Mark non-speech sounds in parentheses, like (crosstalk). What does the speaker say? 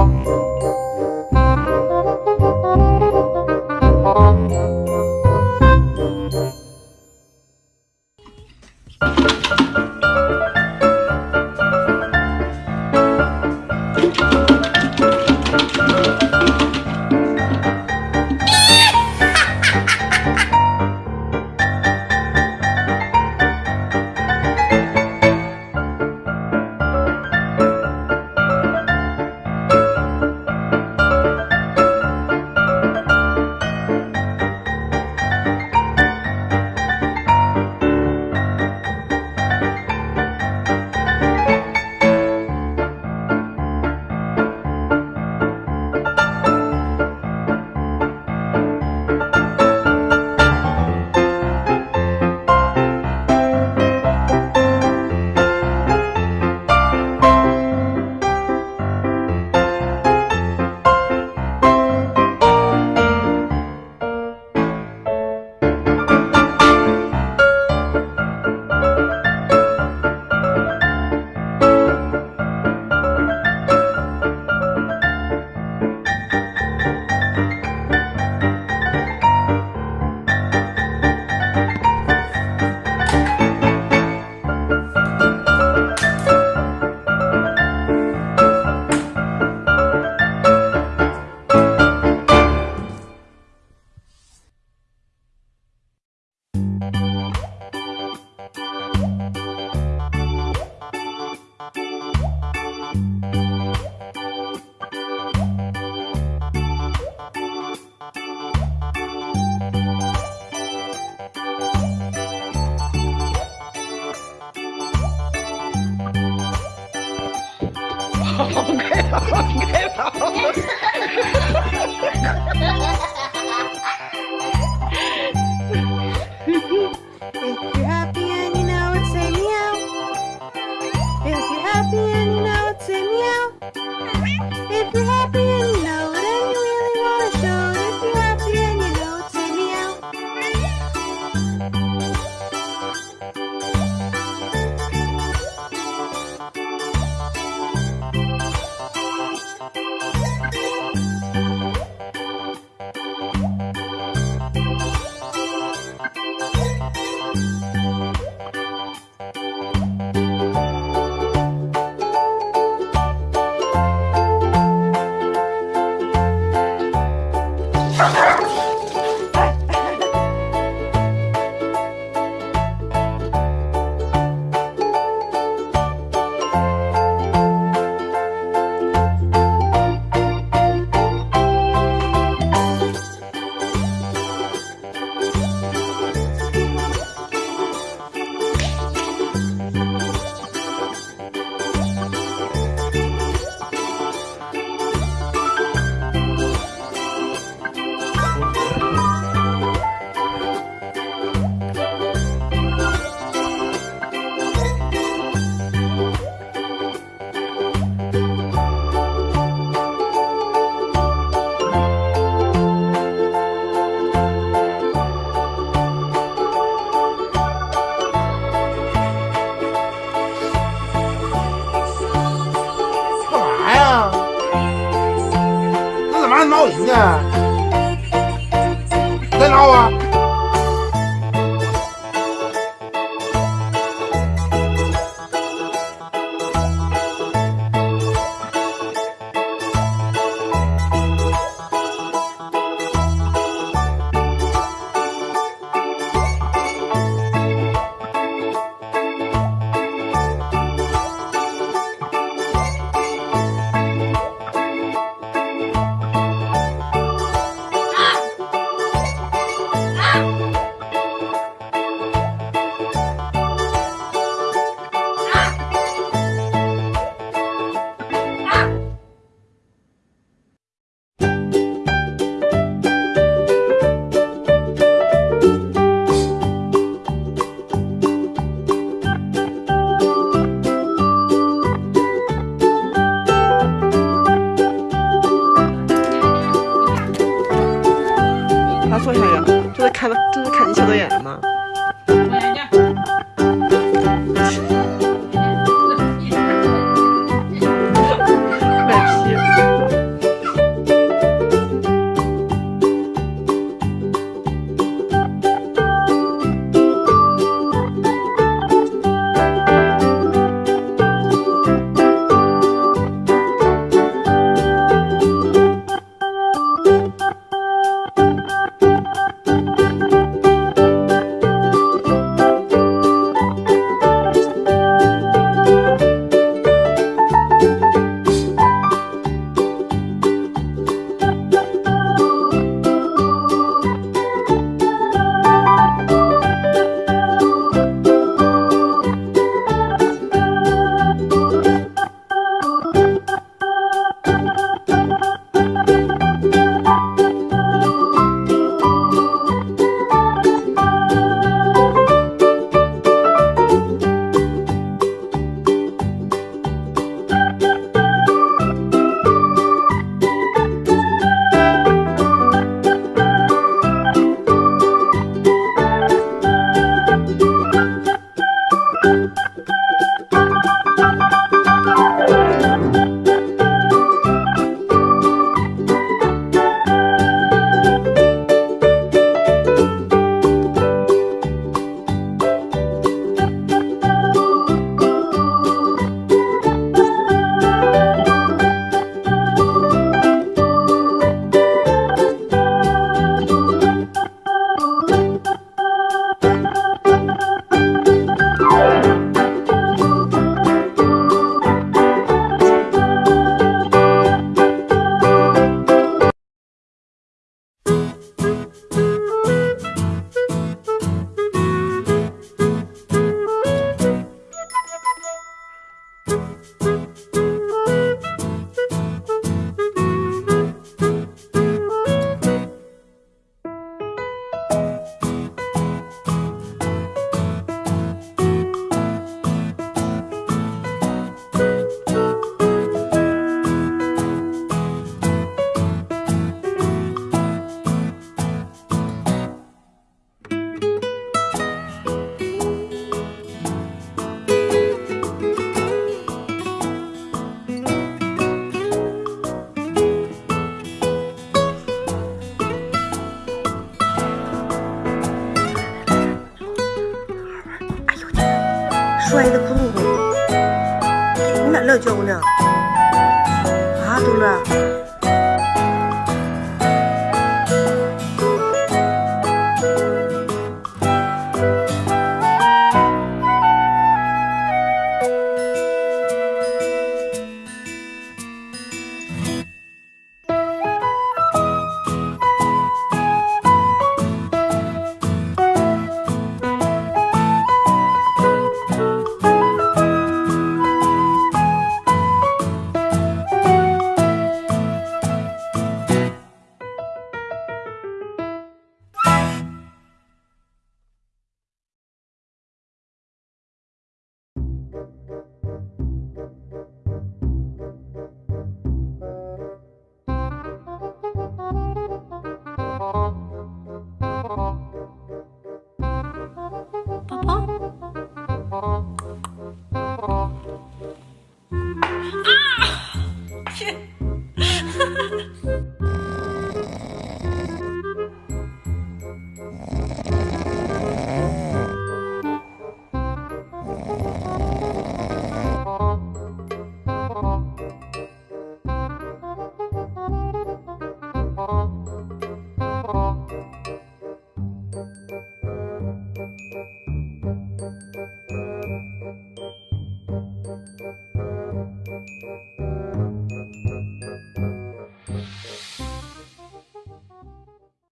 Música (laughs) now. nổi nhỉ? Tên O à? 看吧，这是看。摔的窟窿洞，你咋乐叫呢？啊，嘟乐。